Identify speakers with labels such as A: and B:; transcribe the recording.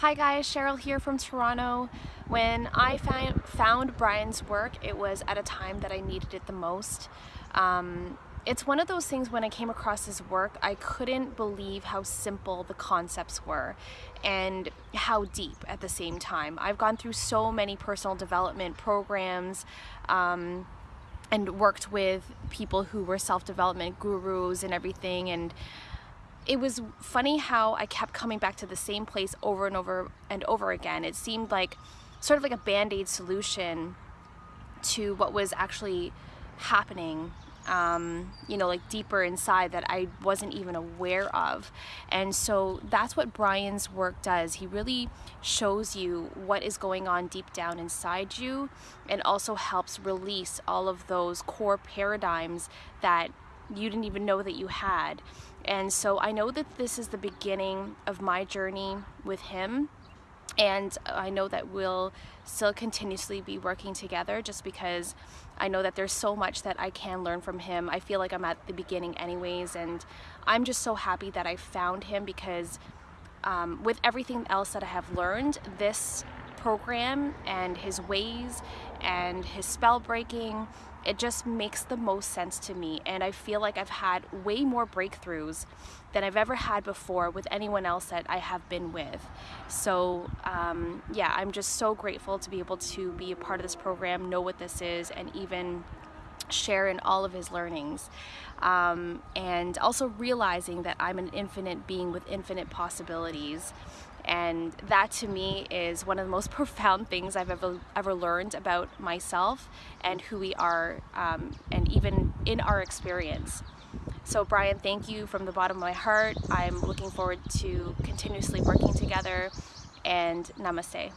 A: Hi guys, Cheryl here from Toronto. When I found, Brian's work, it was at a time that I needed it the most. Um, it's one of those things when I came across his work, I couldn't believe how simple the concepts were and how deep at the same time. I've gone through so many personal development programs um, and worked with people who were self-development gurus and everything and it was funny how I kept coming back to the same place over and over and over again. It seemed like sort of like a band-aid solution to what was actually happening um, you know, like deeper inside that I wasn't even aware of. And so that's what Brian's work does. He really shows you what is going on deep down inside you and also helps release all of those core paradigms that you didn't even know that you had. And so I know that this is the beginning of my journey with him. And I know that we'll still continuously be working together just because I know that there's so much that I can learn from him. I feel like I'm at the beginning anyways and I'm just so happy that I found him because um, with everything else that I have learned, this program and his ways and his spell breaking it just makes the most sense to me. And I feel like I've had way more breakthroughs than I've ever had before with anyone else that I have been with. So um, yeah I'm just so grateful to be able to be a part of this program know what this is and even share in all of his learnings um, and also realizing that I'm an infinite being with infinite possibilities and that to me is one of the most profound things I've ever ever learned about myself and who we are um, and even in our experience. So Brian, thank you from the bottom of my heart. I'm looking forward to continuously working together and namaste.